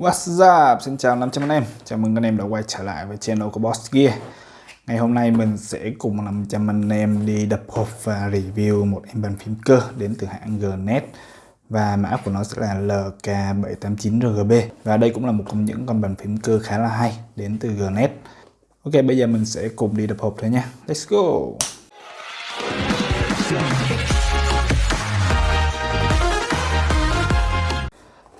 What's up? Xin chào 500 anh em. Chào mừng anh em đã quay trở lại với channel của Boss Gear. Ngày hôm nay mình sẽ cùng 500 anh em đi đập hộp và review một em bàn phím cơ đến từ hãng Gnet. Và mã của nó sẽ là LK789RGB và đây cũng là một trong những con bàn phím cơ khá là hay đến từ Gnet. Ok, bây giờ mình sẽ cùng đi đập hộp thôi nha. Let's go!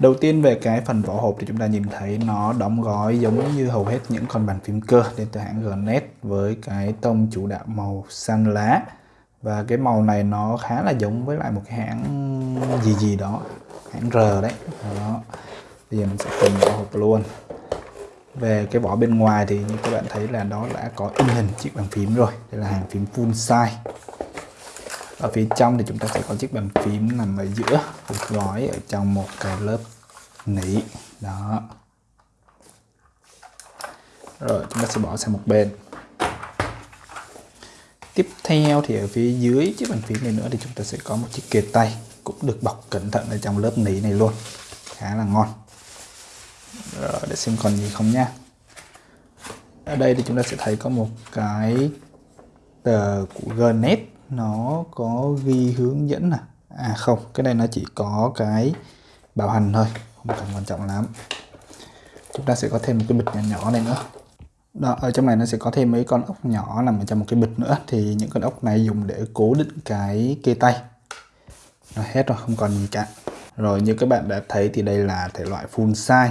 Đầu tiên về cái phần vỏ hộp thì chúng ta nhìn thấy nó đóng gói giống như hầu hết những con bàn phím cơ đến từ hãng Gnet với cái tông chủ đạo màu xanh lá. Và cái màu này nó khá là giống với lại một cái hãng gì gì đó, hãng R đấy. Đó. Bây giờ mình sẽ cùng vỏ hộp luôn. Về cái vỏ bên ngoài thì như các bạn thấy là đó đã có in hình chiếc bàn phím rồi. Đây là hàng phím full size ở phía trong thì chúng ta sẽ có chiếc bàn phím nằm ở giữa được gói ở trong một cái lớp nỉ. Đó. Rồi, chúng ta sẽ bỏ sang một bên. Tiếp theo thì ở phía dưới chiếc bàn phím này nữa thì chúng ta sẽ có một chiếc kề tay cũng được bọc cẩn thận ở trong lớp nỉ này luôn. Khá là ngon. Rồi, để xem còn gì không nha. Ở đây thì chúng ta sẽ thấy có một cái tờ của Gnet nó có ghi hướng dẫn à? À không, cái này nó chỉ có cái bảo hành thôi, không cần quan trọng lắm. Chúng ta sẽ có thêm một cái bịch nhỏ nhỏ này nữa. Đó, ở trong này nó sẽ có thêm mấy con ốc nhỏ nằm ở trong một cái bịch nữa. Thì những con ốc này dùng để cố định cái kê tay. Rồi hết rồi, không còn gì cả. Rồi như các bạn đã thấy thì đây là thể loại full size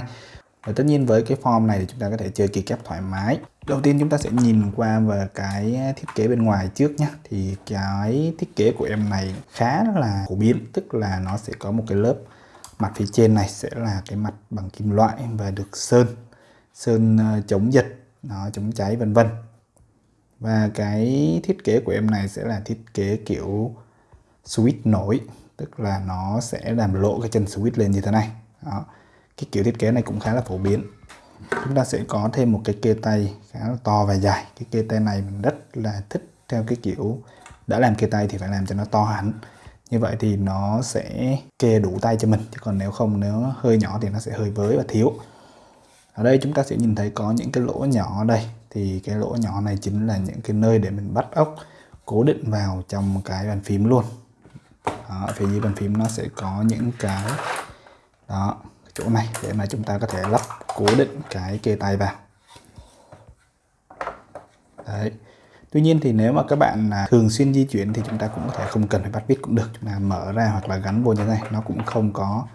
và tất nhiên với cái form này thì chúng ta có thể chơi kỳ kép thoải mái. Đầu tiên chúng ta sẽ nhìn qua về cái thiết kế bên ngoài trước nhé thì cái thiết kế của em này khá là phổ biến, tức là nó sẽ có một cái lớp mặt phía trên này sẽ là cái mặt bằng kim loại và được sơn sơn ờ, chống giật nó chống cháy, vân vân. Và cái thiết kế của em này sẽ là thiết kế kiểu switch nổi, tức là nó sẽ làm lộ cái chân switch lên như thế này. Đó cái kiểu thiết kế này cũng khá là phổ biến. Chúng ta sẽ có thêm một cái kê tay khá là to và dài. Cái kê tay này mình rất là thích theo cái kiểu đã làm kê tay thì phải làm cho nó to hẳn. Như vậy thì nó sẽ kê đủ tay cho mình chứ còn nếu không nếu hơi nhỏ thì nó sẽ hơi với và thiếu. Ở đây chúng ta sẽ nhìn thấy có những cái lỗ nhỏ ở đây. Thì cái lỗ nhỏ này chính là những cái nơi để mình bắt ốc cố định vào trong cái bàn phím luôn. Đó, phía dưới bàn phím nó sẽ có những cái đó chỗ này để mà chúng ta có thể lắp cố định cái kê tay vào. Đấy. Tuy nhiên thì nếu mà các bạn thường xuyên di chuyển thì chúng ta cũng có thể không cần phải bắt vít cũng được. Chúng ta mở ra hoặc là gắn vô như thế này nó cũng không có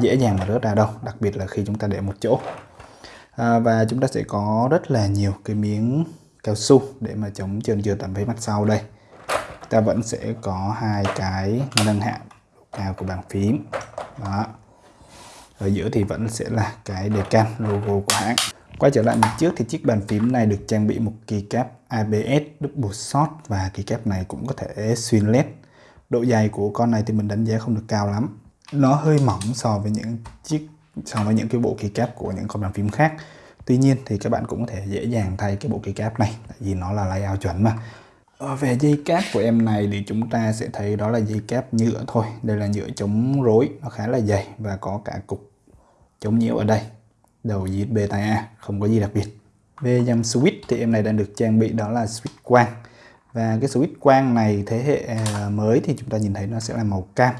dễ dàng mà rớt ra đâu đặc biệt là khi chúng ta để một chỗ. À, và chúng ta sẽ có rất là nhiều cái miếng cao su để mà chống trơn trượt tầm phía mặt sau đây. Ta vẫn sẽ có hai cái nâng hạ cao của bàn phím. Đó ở giữa thì vẫn sẽ là cái đề can logo của hãng. Quay trở lại mặt trước thì chiếc bàn phím này được trang bị một keycap ABS double shot và keycap này cũng có thể xuyên led độ dày của con này thì mình đánh giá không được cao lắm. Nó hơi mỏng so với những chiếc, so với những cái bộ keycap của những con bàn phím khác. Tuy nhiên thì các bạn cũng có thể dễ dàng thay cái bộ keycap này, tại vì nó là layout chuẩn mà. Ờ, về dây cáp của em này thì chúng ta sẽ thấy đó là dây cáp nhựa thôi. Đây là nhựa chống rối, nó khá là dày và có cả cục chống nhiễu ở đây. Đầu USB tai A, không có gì đặc biệt. Về dòng switch thì em này đang được trang bị đó là switch quang. Và cái switch quang này thế hệ à, mới thì chúng ta nhìn thấy nó sẽ là màu cam.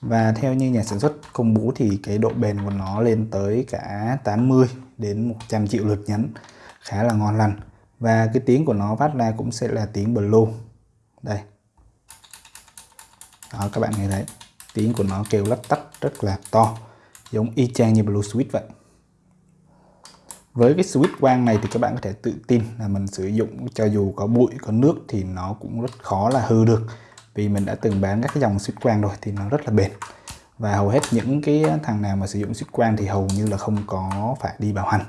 Và theo như nhà sản xuất công bố thì cái độ bền của nó lên tới cả 80 đến 100 triệu lượt nhấn khá là ngon lành và cái tiếng của nó phát ra cũng sẽ là tiếng blue. Đây. Đó, các bạn nghe thấy. Tiếng của nó kêu lách tách rất là to. Giống y chang như blue switch vậy. Với cái switch quang này thì các bạn có thể tự tin là mình sử dụng, cho dù có bụi, có nước thì nó cũng rất khó là hư được. Vì mình đã từng bán các cái dòng switch quang rồi thì nó rất là bền. Và hầu hết những cái thằng nào mà sử dụng switch quang thì hầu như là không có phải đi bảo hành.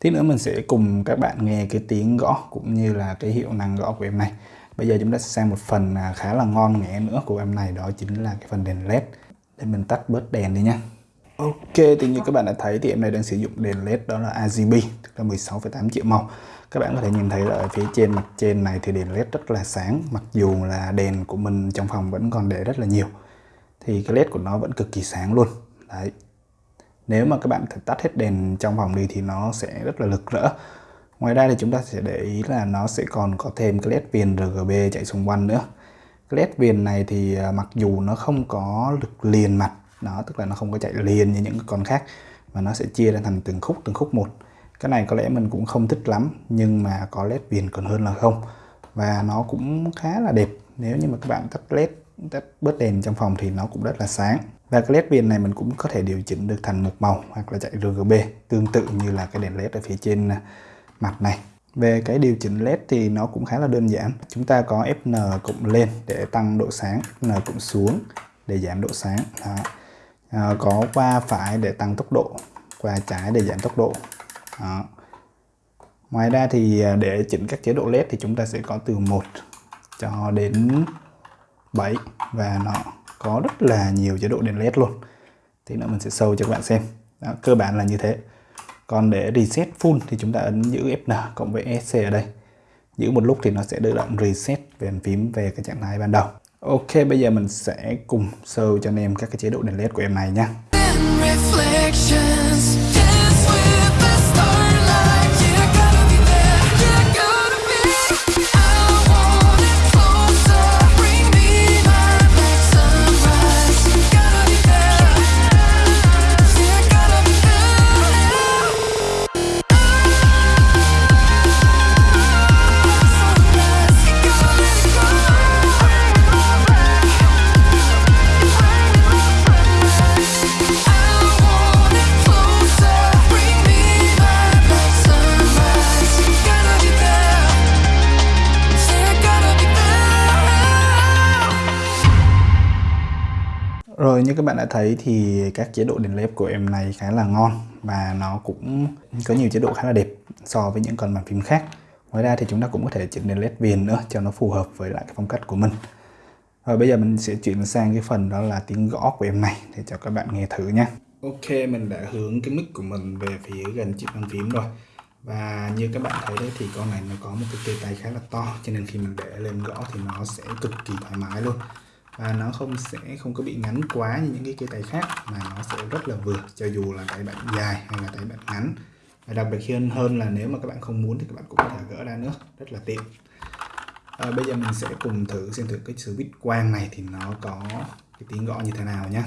Tí nữa mình sẽ cùng các bạn nghe cái tiếng gõ cũng như là cái hiệu năng gõ của em này. Bây giờ chúng ta sẽ sang một phần à, khá là ngon nghẽ nữa của em này đó chính là cái phần đèn led. Để mình tắt bớt đèn đi nha. Ok, thì như các bạn đã thấy thì em này đang sử dụng đèn led đó là RGB, tức là 16,8 triệu màu. Các bạn có thể nhìn thấy là ở phía trên mặt trên này thì đèn led rất là sáng, mặc dù là đèn của mình trong phòng vẫn còn để rất là nhiều. Thì cái led của nó vẫn cực kỳ sáng luôn. Đấy nếu mà các bạn tắt hết đèn trong phòng đi thì nó sẽ rất là lực rỡ. Ngoài ra thì chúng ta sẽ để ý là nó sẽ còn có thêm cái led viền RGB chạy xung quanh nữa. Cái led viền này thì à, mặc dù nó không có lực liền mặt nó tức là nó không có chạy liền như những con khác mà nó sẽ chia ra thành từng khúc từng khúc một. Cái này có lẽ mình cũng không thích lắm nhưng mà có led viền còn hơn là không. Và nó cũng khá là đẹp. Nếu như mà các bạn tắt led tắt bớt đèn trong phòng thì nó cũng rất là sáng và cái led viền này mình cũng có thể điều chỉnh được thành một màu hoặc là chạy RGB tương tự như là cái đèn led ở phía trên à, mặt này. Về cái điều chỉnh led thì nó cũng khá là đơn giản. Chúng ta có Fn cộng lên để tăng độ sáng Fn cộng xuống để giảm độ sáng. Đó. À, có qua phải để tăng tốc độ qua trái để giảm tốc độ. Đó. ngoài ra thì à, để chỉnh các chế độ led thì chúng ta sẽ có từ 1 cho đến 7 và nó có rất là nhiều chế độ đèn led luôn. Thì nữa mình sẽ sâu cho các bạn xem. Đó, cơ bản là như thế. Còn để reset full thì chúng ta ấn giữ Fn cộng với ESC ở đây. Giữ một lúc thì nó sẽ tự động reset về phím về cái trạng thái ban đầu. Ok bây giờ mình sẽ cùng sâu cho anh em các cái chế độ đèn led của em này nha. Các bạn đã thấy thì các chế độ đèn led của em này khá là ngon và nó cũng có nhiều chế độ khá là đẹp so với những con bàn phím khác. Ngoài ra thì chúng ta cũng có thể chỉnh đèn led viền nữa cho nó phù hợp với lại cái phong cách của mình. và bây giờ mình sẽ chuyển sang cái phần đó là tiếng gõ của em này để cho các bạn nghe thử nhé. Ok, mình đã hướng cái mic của mình về phía gần chiếc bàn phím rồi. Và như các bạn thấy đấy thì con này nó có một cái cây tay khá là to, cho nên khi mình để lên gõ thì nó sẽ cực kỳ thoải mái luôn và nó không sẽ không có bị ngắn quá như những cái cây tay khác mà nó sẽ rất là vừa cho dù là tay bạn dài hay là tay bạn ngắn. Và đặc biệt hơn hơn là nếu mà các bạn không muốn thì các bạn cũng có thể gỡ ra nữa rất là tiện. À, bây giờ mình sẽ cùng thử xem thử cái switch quang này thì nó có cái tiếng gõ như thế nào nhé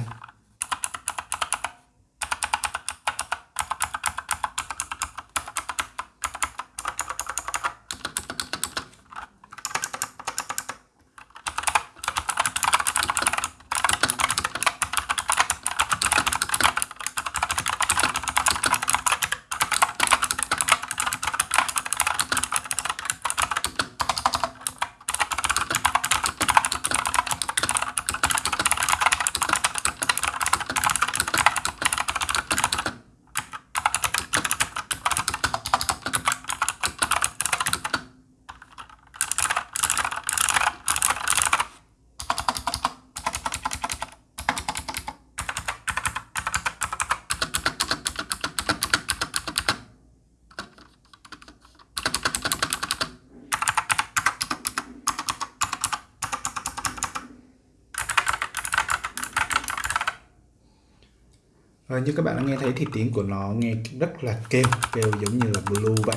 Ờ, như các bạn đã nghe thấy thì tiếng của nó nghe rất là kêu, kêu giống như là blue vậy.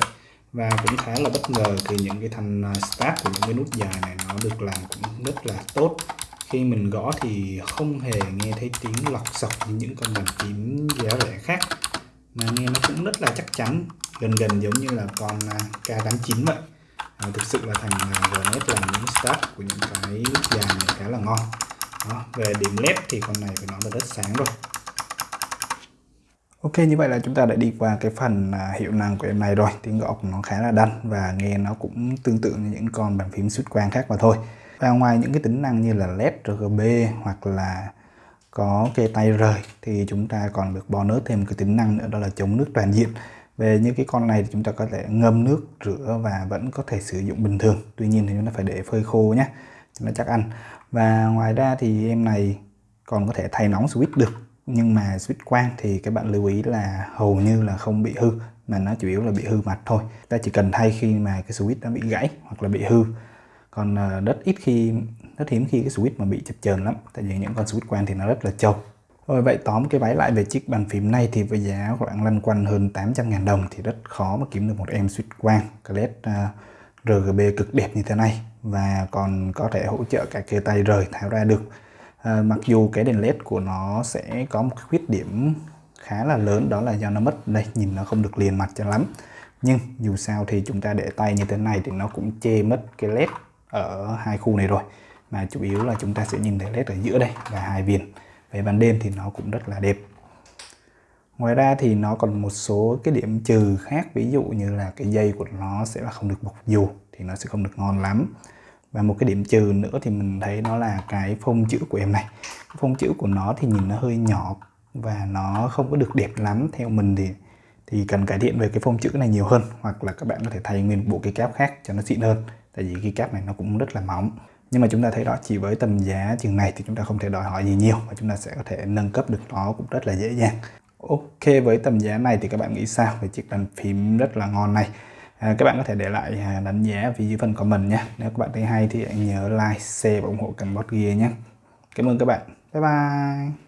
Và cũng khá là bất ngờ thì những cái thanh à, start của những cái nút dài này nó được làm cũng rất là tốt. Khi mình gõ thì không hề nghe thấy tiếng lọc sọc như những con bàn phím giá rẻ khác. Mà nghe nó cũng rất là chắc chắn gần gần giống như là con à, K89 vậy. À, thực sự là thành Gnet là những start của những cái nút dài này khá là ngon. Đó, về điểm led thì con này phải nói là rất sáng rồi. Ok, như vậy là chúng ta đã đi qua cái phần à, hiệu năng của em này rồi. Tiếng gõ của nó khá là đanh và nghe nó cũng tương tự như những con bàn phím xuất quang khác mà thôi. Và ngoài những cái tính năng như là led RGB hoặc là có cái tay rời, thì chúng ta còn được bonus thêm cái tính năng nữa, đó là chống nước toàn diện. Về những cái con này thì chúng ta có thể ngâm nước, rửa và vẫn có thể sử dụng bình thường. Tuy nhiên thì chúng ta phải để phơi khô nhé cho nó chắc ăn. Và ngoài ra thì em này còn có thể thay nóng switch được nhưng mà switch quang thì các bạn lưu ý là hầu như là không bị hư, mà nó chủ yếu là bị hư mặt thôi. Ta chỉ cần thay khi mà cái switch nó bị gãy hoặc là bị hư. Còn ờ, rất ít khi rất hiếm khi cái switch mà bị chập chờn lắm, tại vì những con switch quang thì nó rất là trâu. Rồi vậy tóm cái váy lại về chiếc bàn phím này thì với giá khoảng lăn quanh hơn 800.000 đồng thì rất khó mà kiếm được một em switch quang. LED ờ, RGB cực đẹp như thế này. Và còn có thể hỗ trợ cả kê tay rời tháo ra được à, mặc dù cái đèn led của nó sẽ có một khuyết điểm khá là lớn đó là do nó mất. Đây nhìn nó không được liền mặt cho lắm. Nhưng dù sao thì chúng ta để tay như thế này thì nó cũng che mất cái led ở hai khu này rồi. Mà chủ yếu là chúng ta sẽ nhìn thấy led ở giữa đây và hai viền. Về ban đêm thì nó cũng rất là đẹp. Ngoài ra thì nó còn một số cái điểm trừ khác ví dụ như là cái dây của nó sẽ là không được bọc dù thì nó sẽ không được ngon lắm và một cái điểm trừ nữa thì mình thấy nó là cái phông chữ của em này. Phông chữ của nó thì nhìn nó hơi nhỏ và nó không có được đẹp lắm theo mình thì thì cần cải thiện về cái phông chữ này nhiều hơn, hoặc là các bạn có thể thay nguyên bộ cái cáp khác cho nó xịn hơn. Tại vì cái cáp này nó cũng rất là mỏng. Nhưng mà chúng ta thấy đó, chỉ với tầm giá chừng này thì chúng ta không thể đòi hỏi gì nhiều và chúng ta sẽ có thể nâng cấp được nó cũng rất là dễ dàng. Ok, với tầm giá này thì các bạn nghĩ sao về chiếc bàn phím rất là ngon này? À, các bạn có thể để lại à, đánh giá phía dưới phần comment nhé. Nếu các bạn thấy hay thì hãy nhớ like share và ủng hộ kênh Bot Gear nhé. Cảm ơn các bạn. Bye bye.